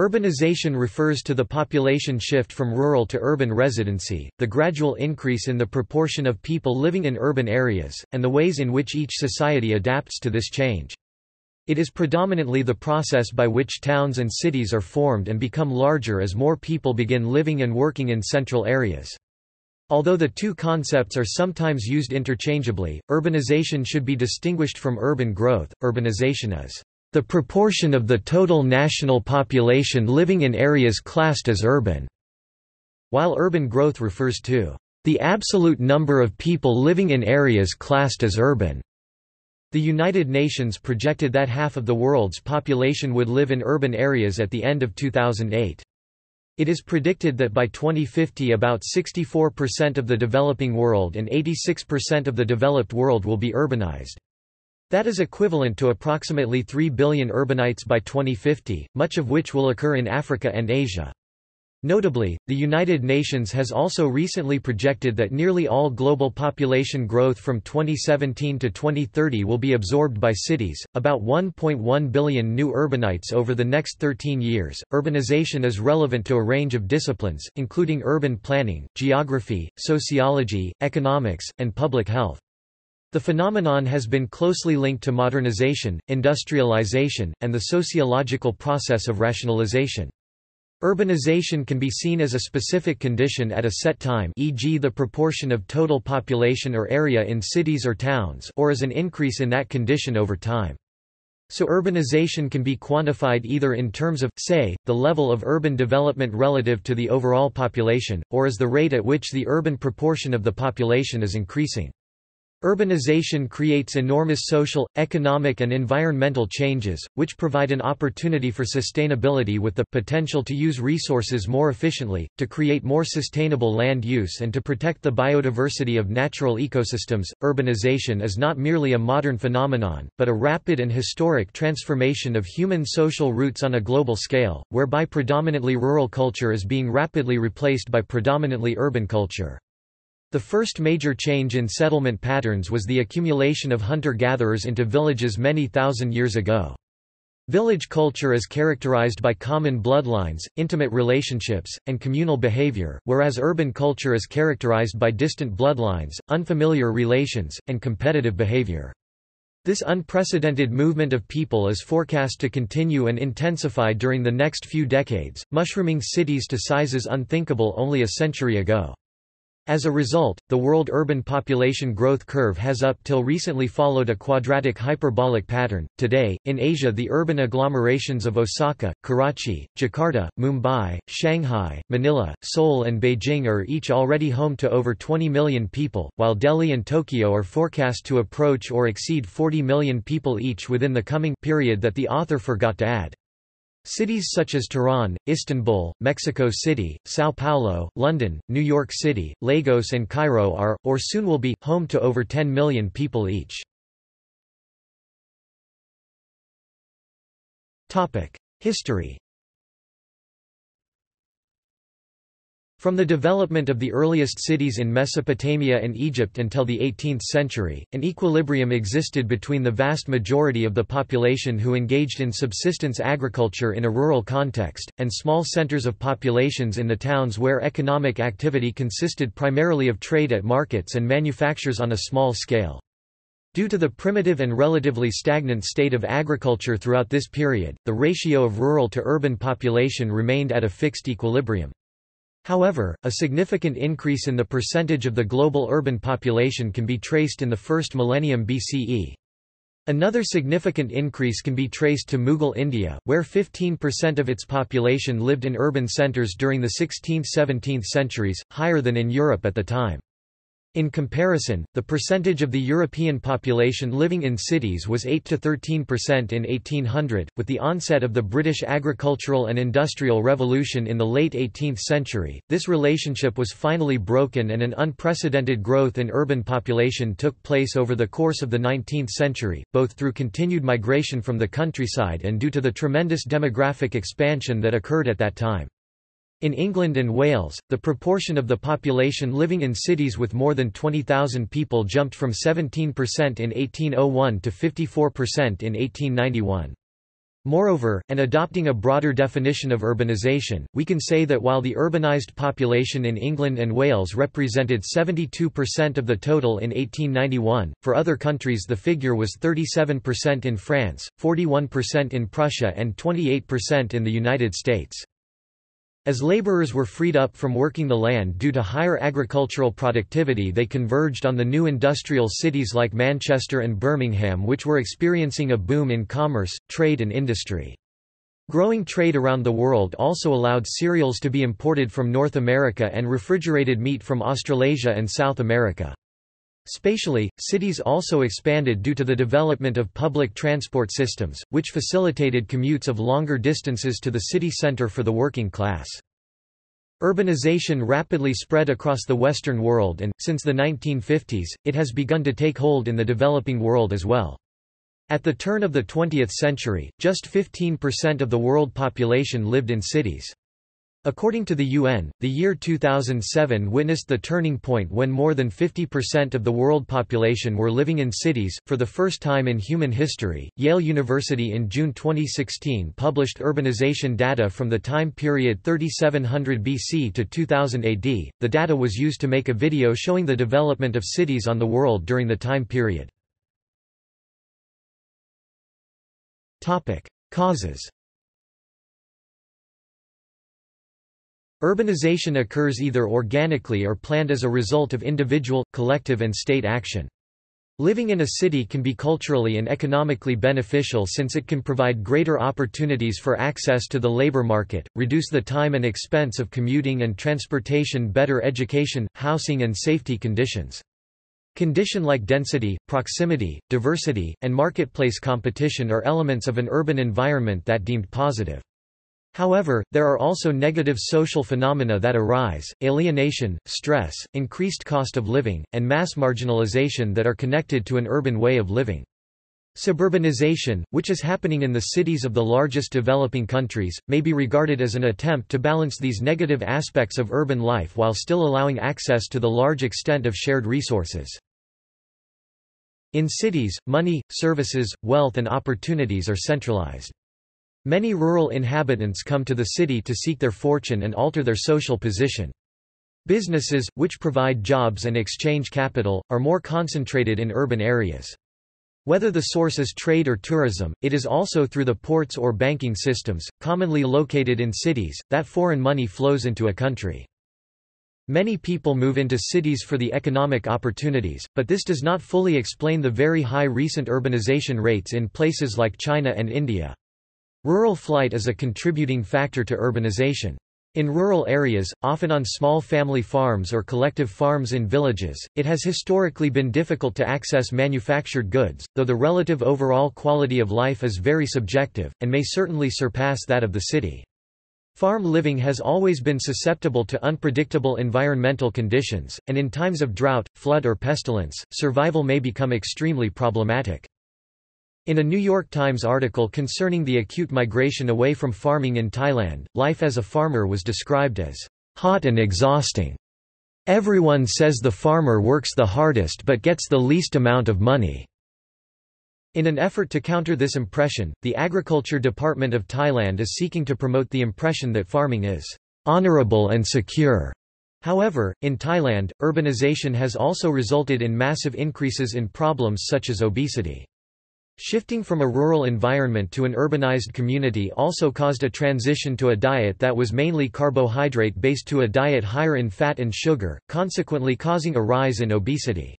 Urbanization refers to the population shift from rural to urban residency, the gradual increase in the proportion of people living in urban areas, and the ways in which each society adapts to this change. It is predominantly the process by which towns and cities are formed and become larger as more people begin living and working in central areas. Although the two concepts are sometimes used interchangeably, urbanization should be distinguished from urban growth. Urbanization is the proportion of the total national population living in areas classed as urban, while urban growth refers to the absolute number of people living in areas classed as urban. The United Nations projected that half of the world's population would live in urban areas at the end of 2008. It is predicted that by 2050 about 64% of the developing world and 86% of the developed world will be urbanized. That is equivalent to approximately 3 billion urbanites by 2050, much of which will occur in Africa and Asia. Notably, the United Nations has also recently projected that nearly all global population growth from 2017 to 2030 will be absorbed by cities, about 1.1 billion new urbanites over the next 13 years. Urbanization is relevant to a range of disciplines, including urban planning, geography, sociology, economics, and public health. The phenomenon has been closely linked to modernization, industrialization, and the sociological process of rationalization. Urbanization can be seen as a specific condition at a set time e.g. the proportion of total population or area in cities or towns or as an increase in that condition over time. So urbanization can be quantified either in terms of, say, the level of urban development relative to the overall population, or as the rate at which the urban proportion of the population is increasing. Urbanization creates enormous social, economic and environmental changes, which provide an opportunity for sustainability with the potential to use resources more efficiently, to create more sustainable land use and to protect the biodiversity of natural ecosystems. Urbanization is not merely a modern phenomenon, but a rapid and historic transformation of human social roots on a global scale, whereby predominantly rural culture is being rapidly replaced by predominantly urban culture. The first major change in settlement patterns was the accumulation of hunter-gatherers into villages many thousand years ago. Village culture is characterized by common bloodlines, intimate relationships, and communal behavior, whereas urban culture is characterized by distant bloodlines, unfamiliar relations, and competitive behavior. This unprecedented movement of people is forecast to continue and intensify during the next few decades, mushrooming cities to sizes unthinkable only a century ago. As a result, the world urban population growth curve has up till recently followed a quadratic hyperbolic pattern. Today, in Asia, the urban agglomerations of Osaka, Karachi, Jakarta, Mumbai, Shanghai, Manila, Seoul, and Beijing are each already home to over 20 million people, while Delhi and Tokyo are forecast to approach or exceed 40 million people each within the coming period that the author forgot to add. Cities such as Tehran, Istanbul, Mexico City, São Paulo, London, New York City, Lagos and Cairo are, or soon will be, home to over 10 million people each. History From the development of the earliest cities in Mesopotamia and Egypt until the 18th century, an equilibrium existed between the vast majority of the population who engaged in subsistence agriculture in a rural context, and small centers of populations in the towns where economic activity consisted primarily of trade at markets and manufactures on a small scale. Due to the primitive and relatively stagnant state of agriculture throughout this period, the ratio of rural to urban population remained at a fixed equilibrium. However, a significant increase in the percentage of the global urban population can be traced in the first millennium BCE. Another significant increase can be traced to Mughal India, where 15% of its population lived in urban centres during the 16th–17th centuries, higher than in Europe at the time. In comparison, the percentage of the European population living in cities was 8 to 13% in 1800. With the onset of the British agricultural and industrial revolution in the late 18th century, this relationship was finally broken and an unprecedented growth in urban population took place over the course of the 19th century, both through continued migration from the countryside and due to the tremendous demographic expansion that occurred at that time. In England and Wales, the proportion of the population living in cities with more than 20,000 people jumped from 17% in 1801 to 54% in 1891. Moreover, and adopting a broader definition of urbanisation, we can say that while the urbanised population in England and Wales represented 72% of the total in 1891, for other countries the figure was 37% in France, 41% in Prussia and 28% in the United States. As laborers were freed up from working the land due to higher agricultural productivity they converged on the new industrial cities like Manchester and Birmingham which were experiencing a boom in commerce, trade and industry. Growing trade around the world also allowed cereals to be imported from North America and refrigerated meat from Australasia and South America. Spatially, cities also expanded due to the development of public transport systems, which facilitated commutes of longer distances to the city centre for the working class. Urbanization rapidly spread across the Western world and, since the 1950s, it has begun to take hold in the developing world as well. At the turn of the 20th century, just 15% of the world population lived in cities. According to the UN, the year 2007 witnessed the turning point when more than 50% of the world population were living in cities. For the first time in human history, Yale University in June 2016 published urbanization data from the time period 3700 BC to 2000 AD. The data was used to make a video showing the development of cities on the world during the time period. Topic: Causes Urbanization occurs either organically or planned as a result of individual, collective and state action. Living in a city can be culturally and economically beneficial since it can provide greater opportunities for access to the labor market, reduce the time and expense of commuting and transportation better education, housing and safety conditions. Condition like density, proximity, diversity, and marketplace competition are elements of an urban environment that deemed positive. However, there are also negative social phenomena that arise, alienation, stress, increased cost of living, and mass marginalization that are connected to an urban way of living. Suburbanization, which is happening in the cities of the largest developing countries, may be regarded as an attempt to balance these negative aspects of urban life while still allowing access to the large extent of shared resources. In cities, money, services, wealth and opportunities are centralized. Many rural inhabitants come to the city to seek their fortune and alter their social position. Businesses, which provide jobs and exchange capital, are more concentrated in urban areas. Whether the source is trade or tourism, it is also through the ports or banking systems, commonly located in cities, that foreign money flows into a country. Many people move into cities for the economic opportunities, but this does not fully explain the very high recent urbanization rates in places like China and India. Rural flight is a contributing factor to urbanization. In rural areas, often on small family farms or collective farms in villages, it has historically been difficult to access manufactured goods, though the relative overall quality of life is very subjective, and may certainly surpass that of the city. Farm living has always been susceptible to unpredictable environmental conditions, and in times of drought, flood or pestilence, survival may become extremely problematic. In a New York Times article concerning the acute migration away from farming in Thailand, life as a farmer was described as hot and exhausting. Everyone says the farmer works the hardest but gets the least amount of money. In an effort to counter this impression, the Agriculture Department of Thailand is seeking to promote the impression that farming is honorable and secure. However, in Thailand, urbanization has also resulted in massive increases in problems such as obesity. Shifting from a rural environment to an urbanized community also caused a transition to a diet that was mainly carbohydrate-based to a diet higher in fat and sugar, consequently causing a rise in obesity.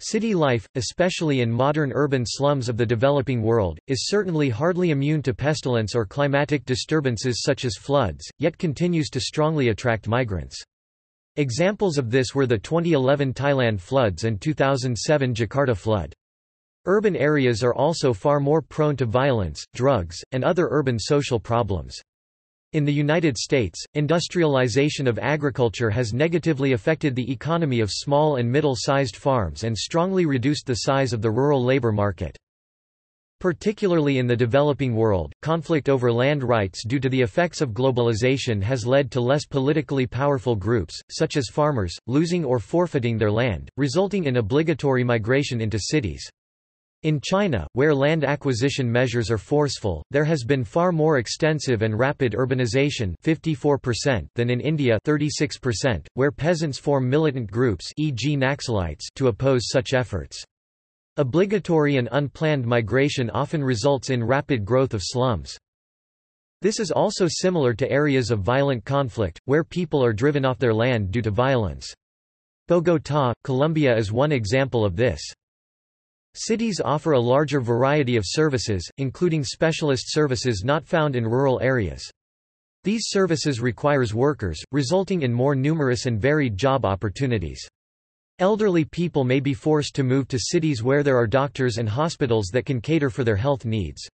City life, especially in modern urban slums of the developing world, is certainly hardly immune to pestilence or climatic disturbances such as floods, yet continues to strongly attract migrants. Examples of this were the 2011 Thailand floods and 2007 Jakarta flood. Urban areas are also far more prone to violence, drugs, and other urban social problems. In the United States, industrialization of agriculture has negatively affected the economy of small and middle-sized farms and strongly reduced the size of the rural labor market. Particularly in the developing world, conflict over land rights due to the effects of globalization has led to less politically powerful groups, such as farmers, losing or forfeiting their land, resulting in obligatory migration into cities. In China, where land acquisition measures are forceful, there has been far more extensive and rapid urbanization 54% than in India 36%, where peasants form militant groups e.g. Naxalites to oppose such efforts. Obligatory and unplanned migration often results in rapid growth of slums. This is also similar to areas of violent conflict, where people are driven off their land due to violence. Bogotá, Colombia is one example of this. Cities offer a larger variety of services, including specialist services not found in rural areas. These services requires workers, resulting in more numerous and varied job opportunities. Elderly people may be forced to move to cities where there are doctors and hospitals that can cater for their health needs.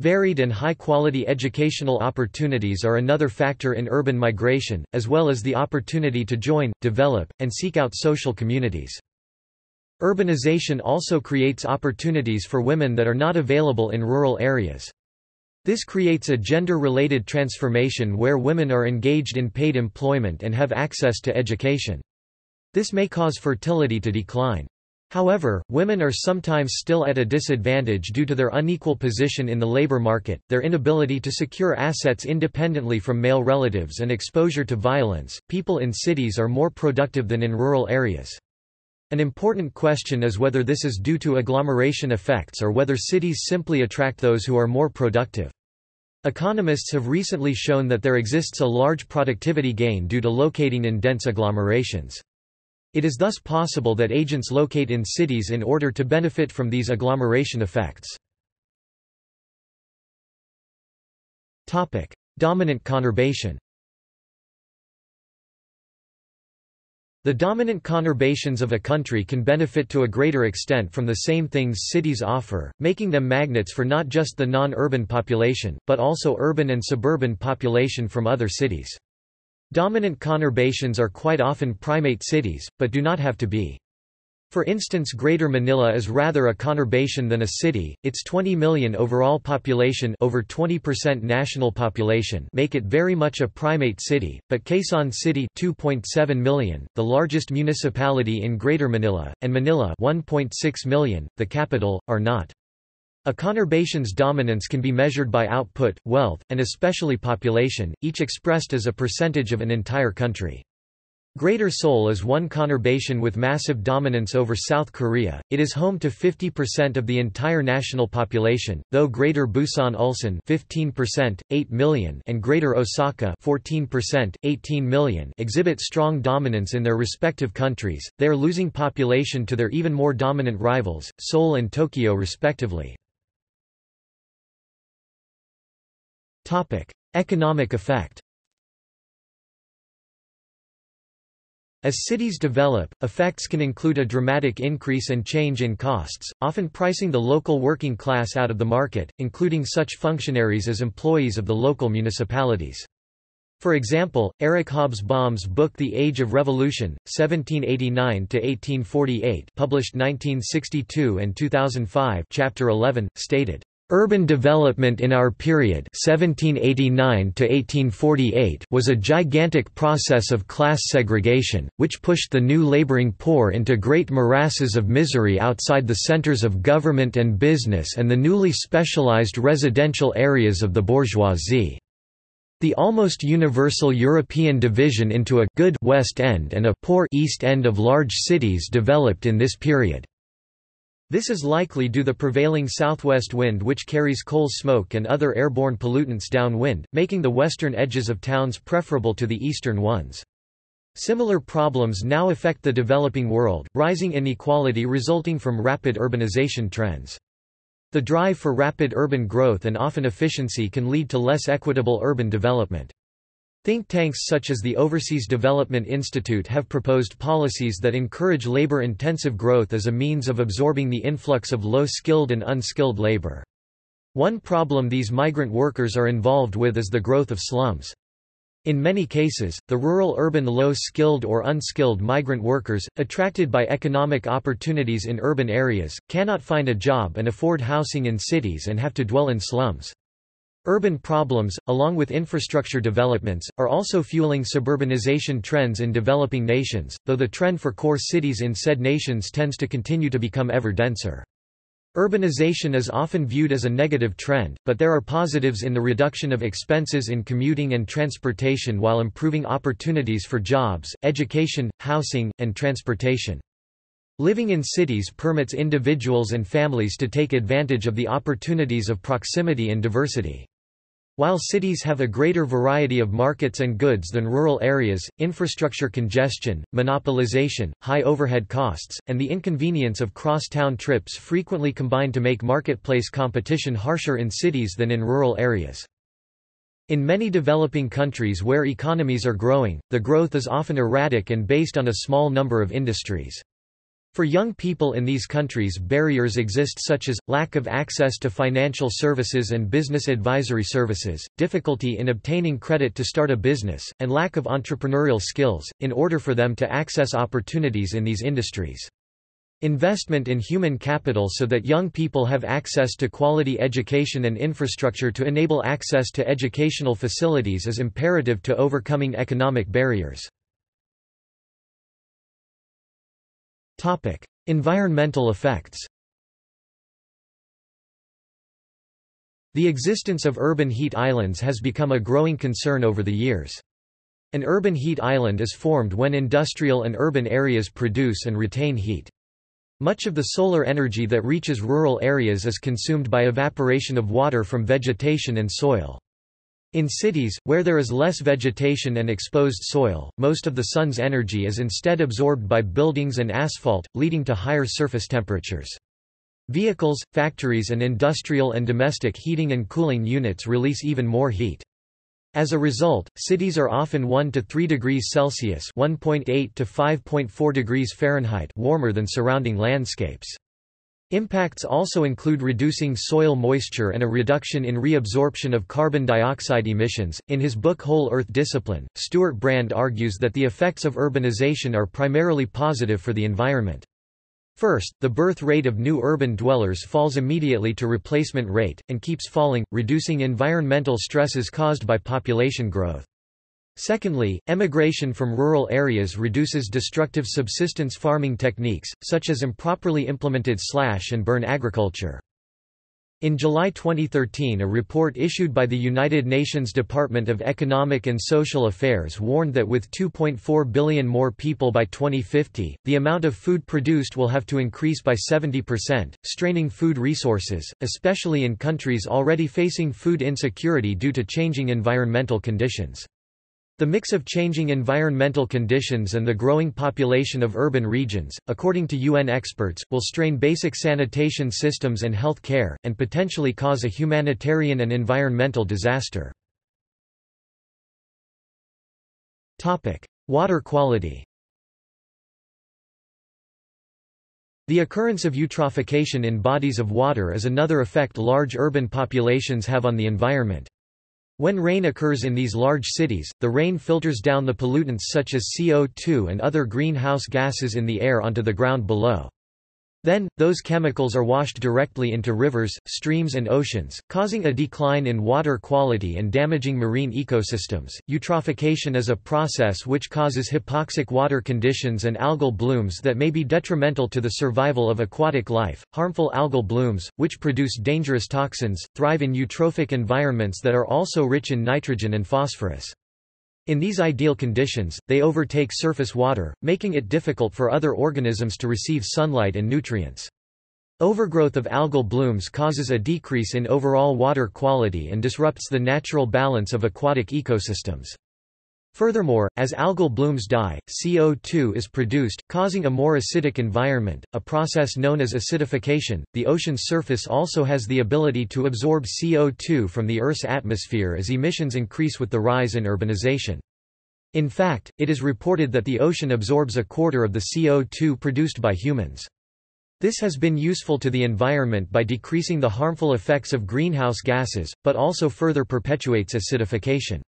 Varied and high-quality educational opportunities are another factor in urban migration, as well as the opportunity to join, develop, and seek out social communities. Urbanization also creates opportunities for women that are not available in rural areas. This creates a gender-related transformation where women are engaged in paid employment and have access to education. This may cause fertility to decline. However, women are sometimes still at a disadvantage due to their unequal position in the labor market, their inability to secure assets independently from male relatives and exposure to violence. People in cities are more productive than in rural areas. An important question is whether this is due to agglomeration effects or whether cities simply attract those who are more productive. Economists have recently shown that there exists a large productivity gain due to locating in dense agglomerations. It is thus possible that agents locate in cities in order to benefit from these agglomeration effects. Dominant conurbation The dominant conurbations of a country can benefit to a greater extent from the same things cities offer, making them magnets for not just the non-urban population, but also urban and suburban population from other cities. Dominant conurbations are quite often primate cities, but do not have to be. For instance Greater Manila is rather a conurbation than a city, its 20 million overall population over 20% national population make it very much a primate city, but Quezon City 2.7 million, the largest municipality in Greater Manila, and Manila 1.6 million, the capital, are not. A conurbation's dominance can be measured by output, wealth, and especially population, each expressed as a percentage of an entire country. Greater Seoul is one conurbation with massive dominance over South Korea. It is home to 50% of the entire national population, though Greater Busan Ulsan 15%, 8 million, and Greater Osaka 14%, 18 million exhibit strong dominance in their respective countries. They are losing population to their even more dominant rivals, Seoul and Tokyo respectively. Topic: Economic effect. As cities develop, effects can include a dramatic increase and change in costs, often pricing the local working class out of the market, including such functionaries as employees of the local municipalities. For example, Eric Hobsbawm's book The Age of Revolution, 1789–1848 published 1962 and 2005 chapter 11, stated, Urban development in our period 1789 was a gigantic process of class segregation, which pushed the new laboring poor into great morasses of misery outside the centers of government and business and the newly specialized residential areas of the bourgeoisie. The almost universal European division into a good West End and a poor East End of large cities developed in this period. This is likely due to the prevailing southwest wind which carries coal smoke and other airborne pollutants downwind, making the western edges of towns preferable to the eastern ones. Similar problems now affect the developing world, rising inequality resulting from rapid urbanization trends. The drive for rapid urban growth and often efficiency can lead to less equitable urban development. Think tanks such as the Overseas Development Institute have proposed policies that encourage labor-intensive growth as a means of absorbing the influx of low-skilled and unskilled labor. One problem these migrant workers are involved with is the growth of slums. In many cases, the rural-urban low-skilled or unskilled migrant workers, attracted by economic opportunities in urban areas, cannot find a job and afford housing in cities and have to dwell in slums. Urban problems, along with infrastructure developments, are also fueling suburbanization trends in developing nations, though the trend for core cities in said nations tends to continue to become ever denser. Urbanization is often viewed as a negative trend, but there are positives in the reduction of expenses in commuting and transportation while improving opportunities for jobs, education, housing, and transportation. Living in cities permits individuals and families to take advantage of the opportunities of proximity and diversity. While cities have a greater variety of markets and goods than rural areas, infrastructure congestion, monopolization, high overhead costs, and the inconvenience of cross-town trips frequently combine to make marketplace competition harsher in cities than in rural areas. In many developing countries where economies are growing, the growth is often erratic and based on a small number of industries. For young people in these countries barriers exist such as, lack of access to financial services and business advisory services, difficulty in obtaining credit to start a business, and lack of entrepreneurial skills, in order for them to access opportunities in these industries. Investment in human capital so that young people have access to quality education and infrastructure to enable access to educational facilities is imperative to overcoming economic barriers. Environmental effects. The existence of urban heat islands has become a growing concern over the years. An urban heat island is formed when industrial and urban areas produce and retain heat. Much of the solar energy that reaches rural areas is consumed by evaporation of water from vegetation and soil. In cities, where there is less vegetation and exposed soil, most of the sun's energy is instead absorbed by buildings and asphalt, leading to higher surface temperatures. Vehicles, factories and industrial and domestic heating and cooling units release even more heat. As a result, cities are often 1 to 3 degrees Celsius (1.8 to 5.4 degrees Fahrenheit) warmer than surrounding landscapes. Impacts also include reducing soil moisture and a reduction in reabsorption of carbon dioxide emissions. In his book Whole Earth Discipline, Stewart Brand argues that the effects of urbanization are primarily positive for the environment. First, the birth rate of new urban dwellers falls immediately to replacement rate, and keeps falling, reducing environmental stresses caused by population growth. Secondly, emigration from rural areas reduces destructive subsistence farming techniques, such as improperly implemented slash and burn agriculture. In July 2013 a report issued by the United Nations Department of Economic and Social Affairs warned that with 2.4 billion more people by 2050, the amount of food produced will have to increase by 70%, straining food resources, especially in countries already facing food insecurity due to changing environmental conditions. The mix of changing environmental conditions and the growing population of urban regions, according to UN experts, will strain basic sanitation systems and health care, and potentially cause a humanitarian and environmental disaster. Water quality The occurrence of eutrophication in bodies of water is another effect large urban populations have on the environment. When rain occurs in these large cities, the rain filters down the pollutants such as CO2 and other greenhouse gases in the air onto the ground below. Then, those chemicals are washed directly into rivers, streams, and oceans, causing a decline in water quality and damaging marine ecosystems. Eutrophication is a process which causes hypoxic water conditions and algal blooms that may be detrimental to the survival of aquatic life. Harmful algal blooms, which produce dangerous toxins, thrive in eutrophic environments that are also rich in nitrogen and phosphorus. In these ideal conditions, they overtake surface water, making it difficult for other organisms to receive sunlight and nutrients. Overgrowth of algal blooms causes a decrease in overall water quality and disrupts the natural balance of aquatic ecosystems. Furthermore, as algal blooms die, CO2 is produced, causing a more acidic environment, a process known as acidification. The ocean's surface also has the ability to absorb CO2 from the Earth's atmosphere as emissions increase with the rise in urbanization. In fact, it is reported that the ocean absorbs a quarter of the CO2 produced by humans. This has been useful to the environment by decreasing the harmful effects of greenhouse gases, but also further perpetuates acidification.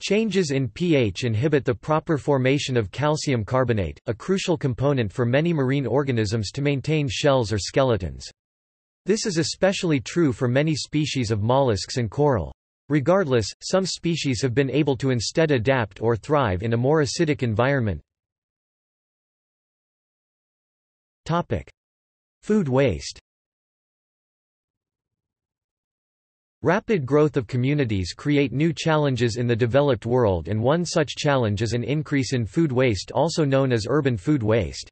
Changes in pH inhibit the proper formation of calcium carbonate, a crucial component for many marine organisms to maintain shells or skeletons. This is especially true for many species of mollusks and coral. Regardless, some species have been able to instead adapt or thrive in a more acidic environment. Food waste Rapid growth of communities create new challenges in the developed world and one such challenge is an increase in food waste also known as urban food waste.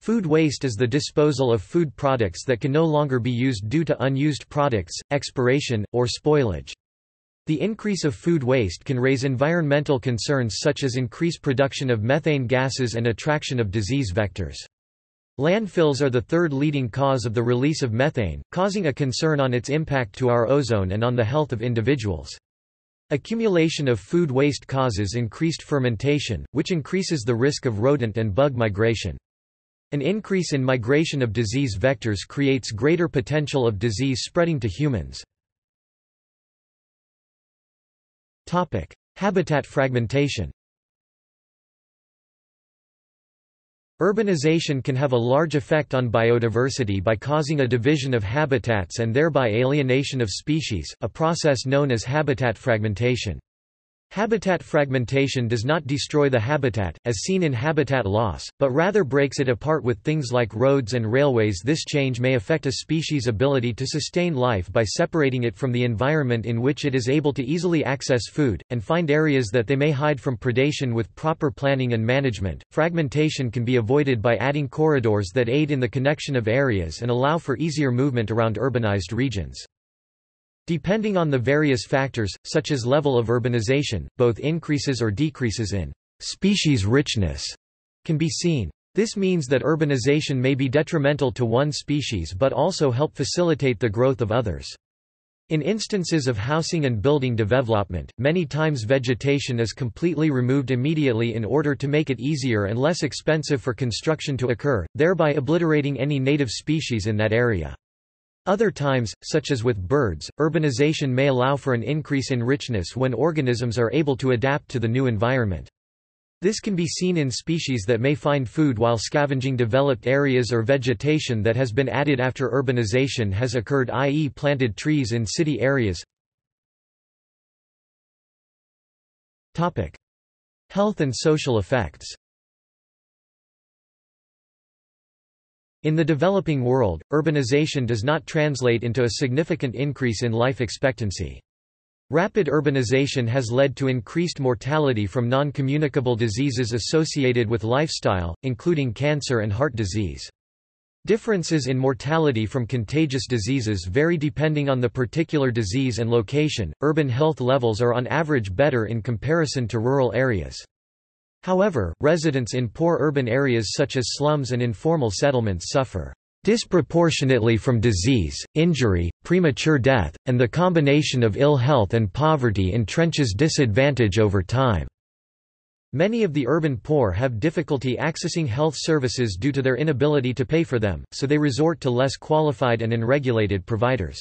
Food waste is the disposal of food products that can no longer be used due to unused products, expiration, or spoilage. The increase of food waste can raise environmental concerns such as increased production of methane gases and attraction of disease vectors. Landfills are the third leading cause of the release of methane, causing a concern on its impact to our ozone and on the health of individuals. Accumulation of food waste causes increased fermentation, which increases the risk of rodent and bug migration. An increase in migration of disease vectors creates greater potential of disease spreading to humans. Habitat fragmentation Urbanization can have a large effect on biodiversity by causing a division of habitats and thereby alienation of species, a process known as habitat fragmentation. Habitat fragmentation does not destroy the habitat, as seen in habitat loss, but rather breaks it apart with things like roads and railways This change may affect a species' ability to sustain life by separating it from the environment in which it is able to easily access food, and find areas that they may hide from predation with proper planning and management. Fragmentation can be avoided by adding corridors that aid in the connection of areas and allow for easier movement around urbanized regions. Depending on the various factors, such as level of urbanization, both increases or decreases in species richness can be seen. This means that urbanization may be detrimental to one species but also help facilitate the growth of others. In instances of housing and building development, many times vegetation is completely removed immediately in order to make it easier and less expensive for construction to occur, thereby obliterating any native species in that area. Other times, such as with birds, urbanization may allow for an increase in richness when organisms are able to adapt to the new environment. This can be seen in species that may find food while scavenging developed areas or vegetation that has been added after urbanization has occurred i.e. planted trees in city areas. Health and social effects In the developing world, urbanization does not translate into a significant increase in life expectancy. Rapid urbanization has led to increased mortality from non-communicable diseases associated with lifestyle, including cancer and heart disease. Differences in mortality from contagious diseases vary depending on the particular disease and location. Urban health levels are on average better in comparison to rural areas. However, residents in poor urban areas such as slums and informal settlements suffer disproportionately from disease, injury, premature death, and the combination of ill health and poverty entrenches disadvantage over time. Many of the urban poor have difficulty accessing health services due to their inability to pay for them, so they resort to less qualified and unregulated providers.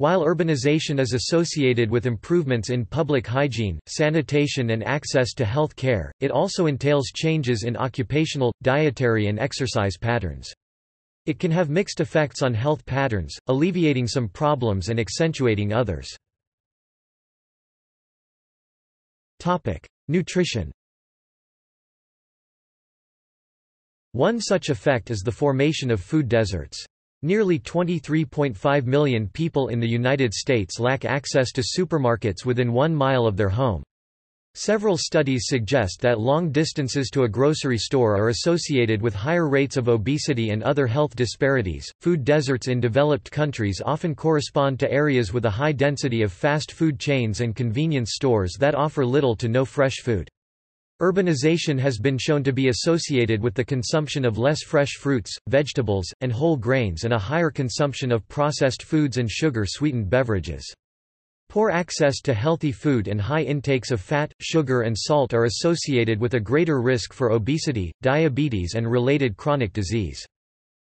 While urbanization is associated with improvements in public hygiene, sanitation and access to health care, it also entails changes in occupational, dietary and exercise patterns. It can have mixed effects on health patterns, alleviating some problems and accentuating others. Nutrition One such effect is the formation of food deserts. Nearly 23.5 million people in the United States lack access to supermarkets within one mile of their home. Several studies suggest that long distances to a grocery store are associated with higher rates of obesity and other health disparities. Food deserts in developed countries often correspond to areas with a high density of fast food chains and convenience stores that offer little to no fresh food. Urbanization has been shown to be associated with the consumption of less fresh fruits, vegetables, and whole grains and a higher consumption of processed foods and sugar-sweetened beverages. Poor access to healthy food and high intakes of fat, sugar and salt are associated with a greater risk for obesity, diabetes and related chronic disease.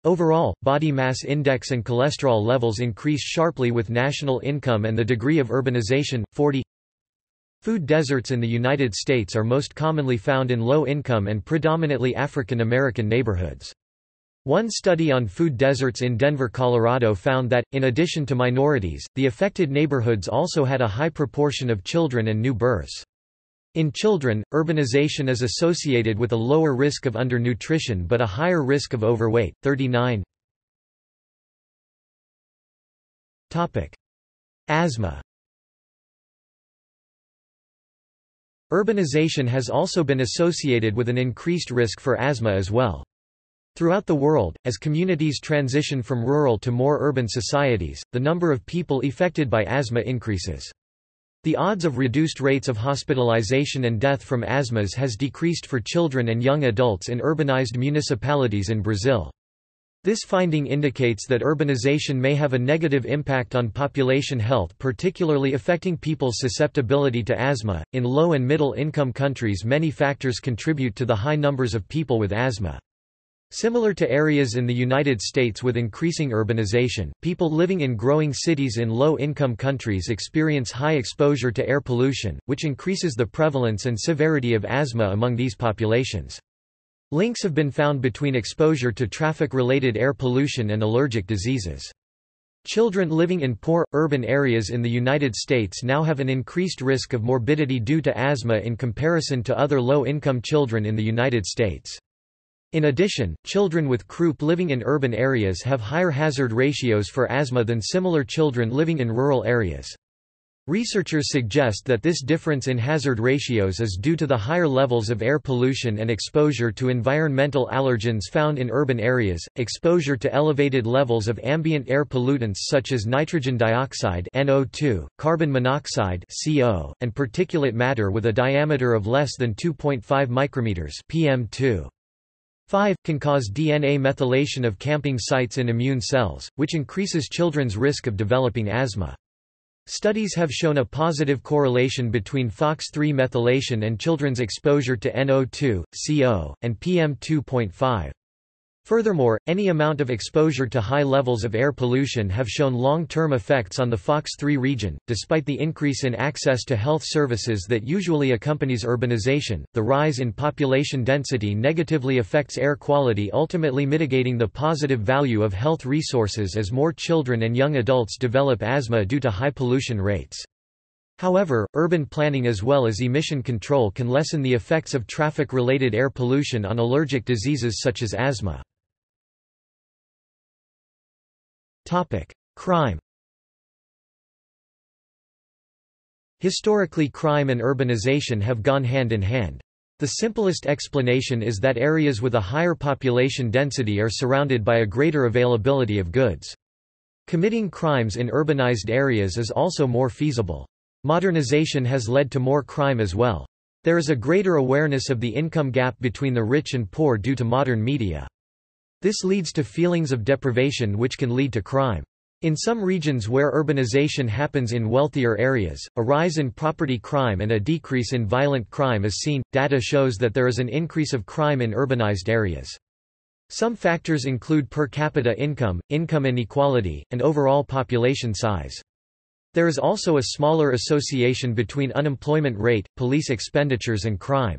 Overall, body mass index and cholesterol levels increase sharply with national income and the degree of urbanization. 40 Food deserts in the United States are most commonly found in low-income and predominantly African American neighborhoods. One study on food deserts in Denver, Colorado found that, in addition to minorities, the affected neighborhoods also had a high proportion of children and new births. In children, urbanization is associated with a lower risk of undernutrition but a higher risk of overweight. 39 Asthma Urbanization has also been associated with an increased risk for asthma as well. Throughout the world, as communities transition from rural to more urban societies, the number of people affected by asthma increases. The odds of reduced rates of hospitalization and death from asthmas has decreased for children and young adults in urbanized municipalities in Brazil. This finding indicates that urbanization may have a negative impact on population health, particularly affecting people's susceptibility to asthma. In low and middle income countries, many factors contribute to the high numbers of people with asthma. Similar to areas in the United States with increasing urbanization, people living in growing cities in low-income countries experience high exposure to air pollution, which increases the prevalence and severity of asthma among these populations. Links have been found between exposure to traffic-related air pollution and allergic diseases. Children living in poor, urban areas in the United States now have an increased risk of morbidity due to asthma in comparison to other low-income children in the United States. In addition, children with croup living in urban areas have higher hazard ratios for asthma than similar children living in rural areas. Researchers suggest that this difference in hazard ratios is due to the higher levels of air pollution and exposure to environmental allergens found in urban areas, exposure to elevated levels of ambient air pollutants such as nitrogen dioxide NO2, carbon monoxide CO, and particulate matter with a diameter of less than 2.5 micrometers PM2. 5. Can cause DNA methylation of CpG sites in immune cells, which increases children's risk of developing asthma. Studies have shown a positive correlation between FOXP3 methylation and children's exposure to NO2, CO, and PM2.5. Furthermore, any amount of exposure to high levels of air pollution have shown long-term effects on the FOXP3 region. Despite the increase in access to health services that usually accompanies urbanization, the rise in population density negatively affects air quality ultimately mitigating the positive value of health resources as more children and young adults develop asthma due to high pollution rates. However, urban planning as well as emission control can lessen the effects of traffic-related air pollution on allergic diseases such as asthma. Crime Historically crime and urbanization have gone hand in hand. The simplest explanation is that areas with a higher population density are surrounded by a greater availability of goods. Committing crimes in urbanized areas is also more feasible. Modernization has led to more crime as well. There is a greater awareness of the income gap between the rich and poor due to modern media. This leads to feelings of deprivation which can lead to crime. In some regions where urbanization happens in wealthier areas, a rise in property crime and a decrease in violent crime is seen. Data shows that there is an increase of crime in urbanized areas. Some factors include per capita income, income inequality, and overall population size. There is also a smaller association between unemployment rate, police expenditures and crime.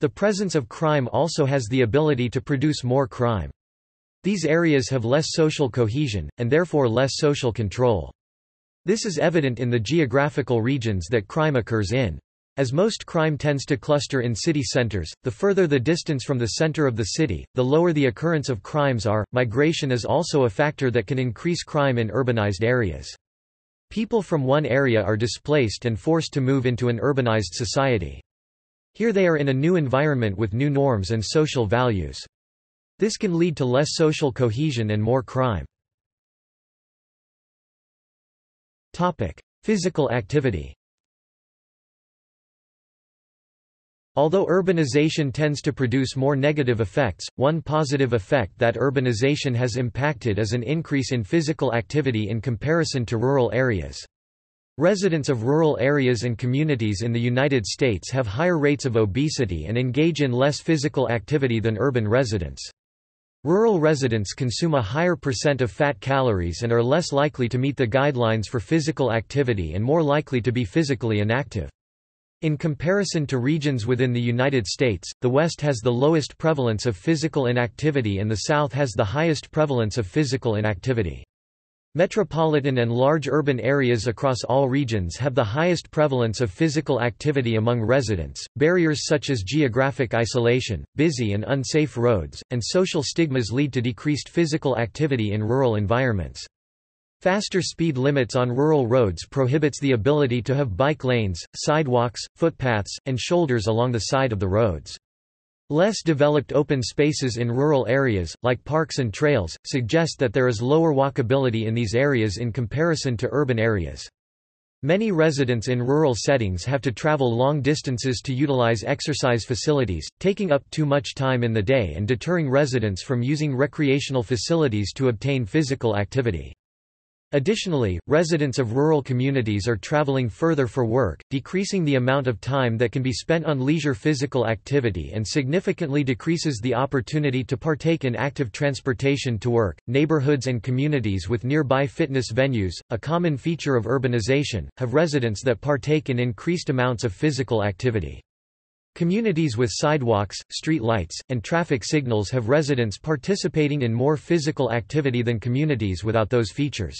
The presence of crime also has the ability to produce more crime. These areas have less social cohesion, and therefore less social control. This is evident in the geographical regions that crime occurs in. As most crime tends to cluster in city centers, the further the distance from the center of the city, the lower the occurrence of crimes are. Migration is also a factor that can increase crime in urbanized areas. People from one area are displaced and forced to move into an urbanized society. Here they are in a new environment with new norms and social values. This can lead to less social cohesion and more crime. Physical activity Although urbanization tends to produce more negative effects, one positive effect that urbanization has impacted is an increase in physical activity in comparison to rural areas. Residents of rural areas and communities in the United States have higher rates of obesity and engage in less physical activity than urban residents. Rural residents consume a higher percent of fat calories and are less likely to meet the guidelines for physical activity and more likely to be physically inactive. In comparison to regions within the United States, the West has the lowest prevalence of physical inactivity and the South has the highest prevalence of physical inactivity. Metropolitan and large urban areas across all regions have the highest prevalence of physical activity among residents. Barriers such as geographic isolation, busy and unsafe roads, and social stigmas lead to decreased physical activity in rural environments. Faster speed limits on rural roads prohibits the ability to have bike lanes, sidewalks, footpaths, and shoulders along the side of the roads. Less developed open spaces in rural areas, like parks and trails, suggest that there is lower walkability in these areas in comparison to urban areas. Many residents in rural settings have to travel long distances to utilize exercise facilities, taking up too much time in the day and deterring residents from using recreational facilities to obtain physical activity. Additionally, residents of rural communities are traveling further for work, decreasing the amount of time that can be spent on leisure physical activity and significantly decreases the opportunity to partake in active transportation to work. Neighborhoods and communities with nearby fitness venues, a common feature of urbanization, have residents that partake in increased amounts of physical activity. Communities with sidewalks, street lights, and traffic signals have residents participating in more physical activity than communities without those features.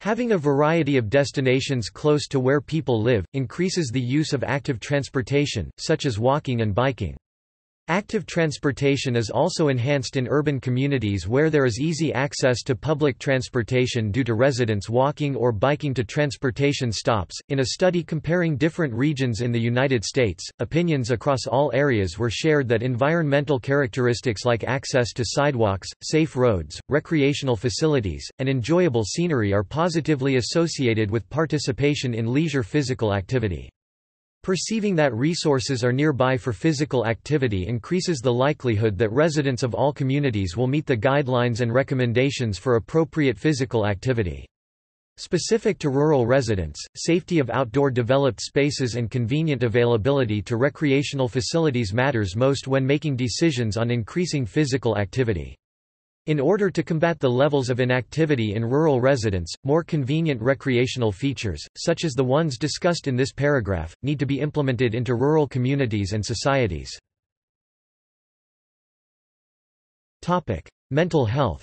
Having a variety of destinations close to where people live, increases the use of active transportation, such as walking and biking. Active transportation is also enhanced in urban communities where there is easy access to public transportation due to residents walking or biking to transportation stops. In a study comparing different regions in the United States, opinions across all areas were shared that environmental characteristics like access to sidewalks, safe roads, recreational facilities, and enjoyable scenery are positively associated with participation in leisure physical activity. Perceiving that resources are nearby for physical activity increases the likelihood that residents of all communities will meet the guidelines and recommendations for appropriate physical activity. Specific to rural residents, safety of outdoor developed spaces and convenient availability to recreational facilities matters most when making decisions on increasing physical activity. In order to combat the levels of inactivity in rural residents, more convenient recreational features, such as the ones discussed in this paragraph, need to be implemented into rural communities and societies. Mental health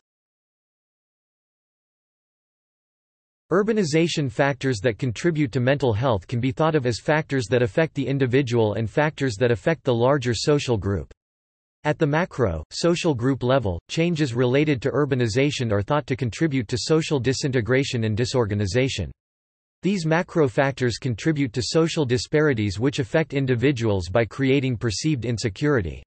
Urbanization factors that contribute to mental health can be thought of as factors that affect the individual and factors that affect the larger social group. At the macro, social group level, changes related to urbanization are thought to contribute to social disintegration and disorganization. These macro factors contribute to social disparities which affect individuals by creating perceived insecurity.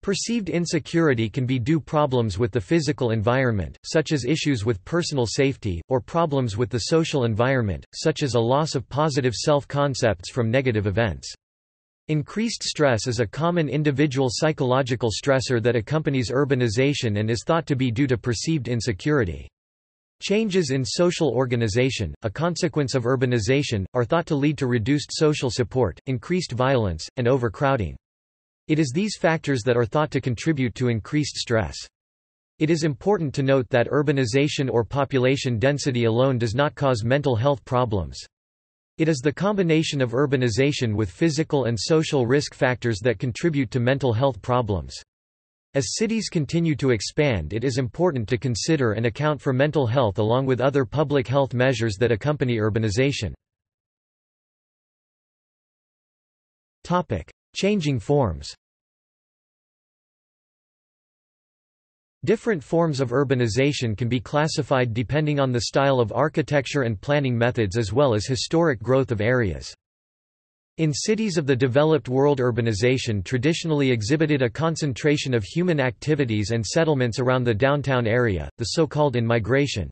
Perceived insecurity can be due problems with the physical environment, such as issues with personal safety, or problems with the social environment, such as a loss of positive self-concepts from negative events. Increased stress is a common individual psychological stressor that accompanies urbanization and is thought to be due to perceived insecurity. Changes in social organization, a consequence of urbanization, are thought to lead to reduced social support, increased violence, and overcrowding. It is these factors that are thought to contribute to increased stress. It is important to note that urbanization or population density alone does not cause mental health problems. It is the combination of urbanization with physical and social risk factors that contribute to mental health problems. As cities continue to expand it is important to consider and account for mental health along with other public health measures that accompany urbanization. Changing forms Different forms of urbanization can be classified depending on the style of architecture and planning methods as well as historic growth of areas. In cities of the developed world urbanization traditionally exhibited a concentration of human activities and settlements around the downtown area, the so-called in-migration.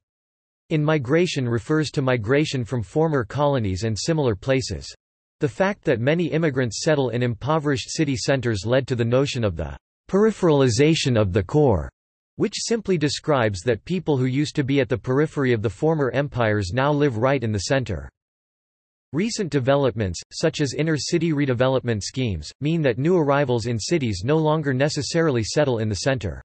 In-migration refers to migration from former colonies and similar places. The fact that many immigrants settle in impoverished city centers led to the notion of the peripheralization of the core which simply describes that people who used to be at the periphery of the former empires now live right in the center. Recent developments, such as inner-city redevelopment schemes, mean that new arrivals in cities no longer necessarily settle in the center.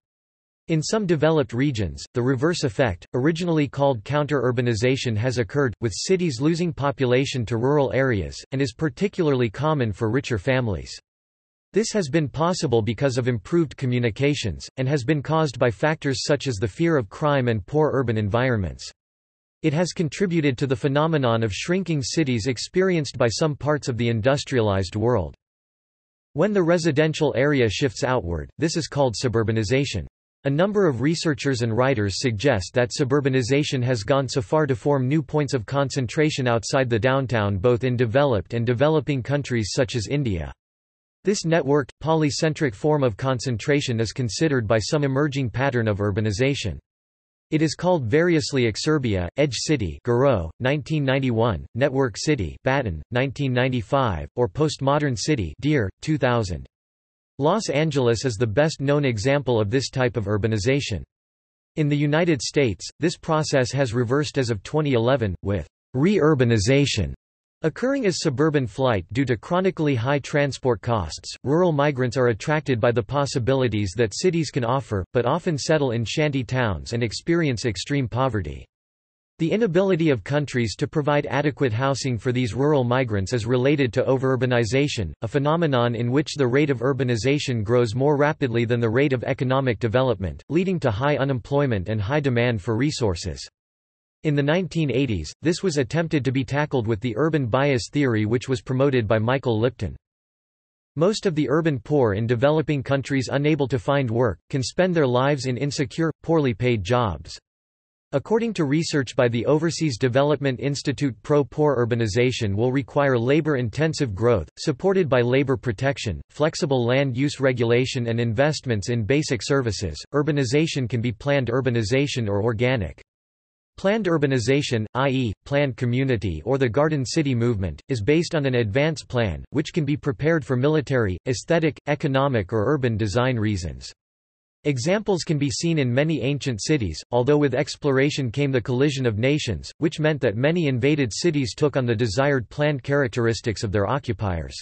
In some developed regions, the reverse effect, originally called counter-urbanization has occurred, with cities losing population to rural areas, and is particularly common for richer families. This has been possible because of improved communications, and has been caused by factors such as the fear of crime and poor urban environments. It has contributed to the phenomenon of shrinking cities experienced by some parts of the industrialized world. When the residential area shifts outward, this is called suburbanization. A number of researchers and writers suggest that suburbanization has gone so far to form new points of concentration outside the downtown both in developed and developing countries such as India. This networked, polycentric form of concentration is considered by some emerging pattern of urbanization. It is called variously Exurbia, Edge City Garreau, 1991, Network City Batten, 1995, or Postmodern City Dear, 2000. Los Angeles is the best known example of this type of urbanization. In the United States, this process has reversed as of 2011, with re-urbanization occurring as suburban flight due to chronically high transport costs. Rural migrants are attracted by the possibilities that cities can offer, but often settle in shanty towns and experience extreme poverty. The inability of countries to provide adequate housing for these rural migrants is related to overurbanization, a phenomenon in which the rate of urbanization grows more rapidly than the rate of economic development, leading to high unemployment and high demand for resources. In the 1980s, this was attempted to be tackled with the urban bias theory which was promoted by Michael Lipton. Most of the urban poor in developing countries unable to find work, can spend their lives in insecure, poorly paid jobs. According to research by the Overseas Development Institute pro-poor urbanization will require labor-intensive growth, supported by labor protection, flexible land use regulation and investments in basic services. Urbanization can be planned urbanization or organic. Planned urbanization, i.e., planned community or the Garden City movement, is based on an advance plan, which can be prepared for military, aesthetic, economic or urban design reasons. Examples can be seen in many ancient cities, although with exploration came the collision of nations, which meant that many invaded cities took on the desired planned characteristics of their occupiers.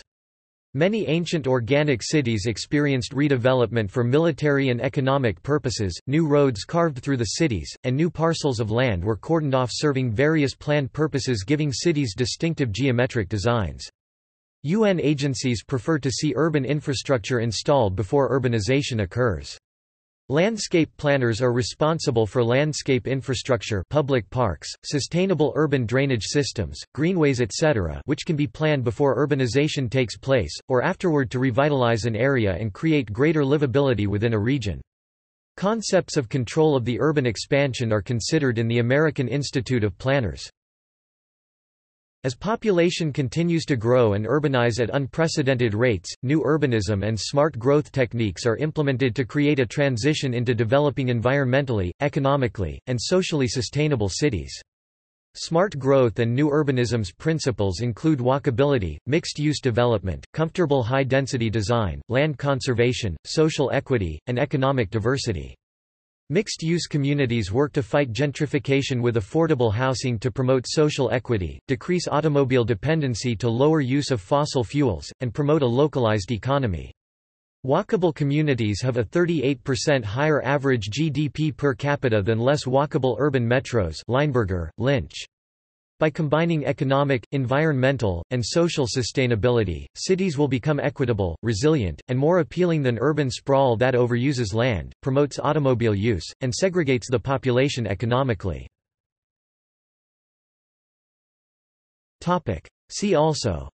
Many ancient organic cities experienced redevelopment for military and economic purposes, new roads carved through the cities, and new parcels of land were cordoned off serving various planned purposes giving cities distinctive geometric designs. UN agencies prefer to see urban infrastructure installed before urbanization occurs. Landscape planners are responsible for landscape infrastructure public parks, sustainable urban drainage systems, greenways etc. which can be planned before urbanization takes place, or afterward to revitalize an area and create greater livability within a region. Concepts of control of the urban expansion are considered in the American Institute of Planners. As population continues to grow and urbanize at unprecedented rates, new urbanism and smart growth techniques are implemented to create a transition into developing environmentally, economically, and socially sustainable cities. Smart growth and new urbanism's principles include walkability, mixed-use development, comfortable high-density design, land conservation, social equity, and economic diversity. Mixed-use communities work to fight gentrification with affordable housing to promote social equity, decrease automobile dependency to lower use of fossil fuels, and promote a localized economy. Walkable communities have a 38% higher average GDP per capita than less walkable urban metros Lynch. By combining economic, environmental, and social sustainability, cities will become equitable, resilient, and more appealing than urban sprawl that overuses land, promotes automobile use, and segregates the population economically. See also.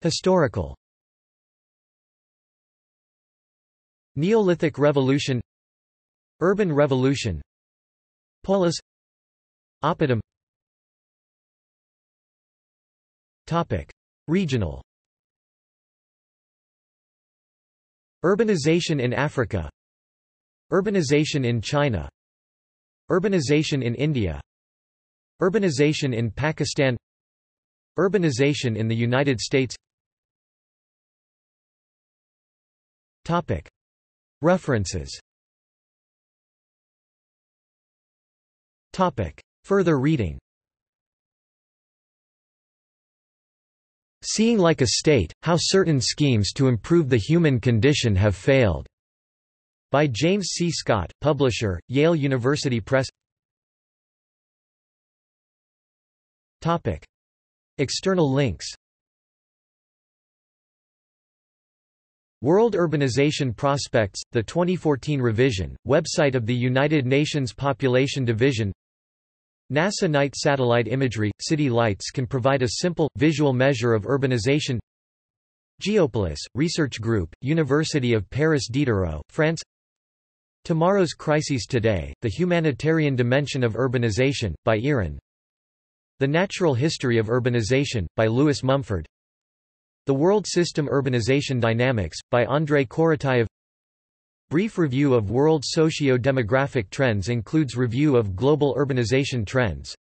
Historical. Neolithic Revolution. Urban Revolution Polis Oppidum. Topic. Regional. Urbanization in Africa. Urbanization in China. Urbanization in India. Urbanization in Pakistan. Urbanization in the United States. Topic. References Topic. Further reading Seeing like a State, How Certain Schemes to Improve the Human Condition Have Failed. By James C. Scott, publisher, Yale University Press Topic. External links World Urbanization Prospects, the 2014 revision, website of the United Nations Population Division NASA night satellite imagery – City lights can provide a simple, visual measure of urbanization. Geopolis, Research Group, University of Paris Diderot, France. Tomorrow's Crises Today, The Humanitarian Dimension of Urbanization, by IRIN The Natural History of Urbanization, by Lewis Mumford. The World System Urbanization Dynamics, by Andrei Korotayev Brief review of world socio-demographic trends includes review of global urbanization trends.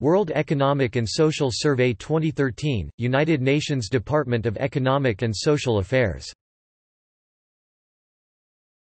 World Economic and Social Survey 2013, United Nations Department of Economic and Social Affairs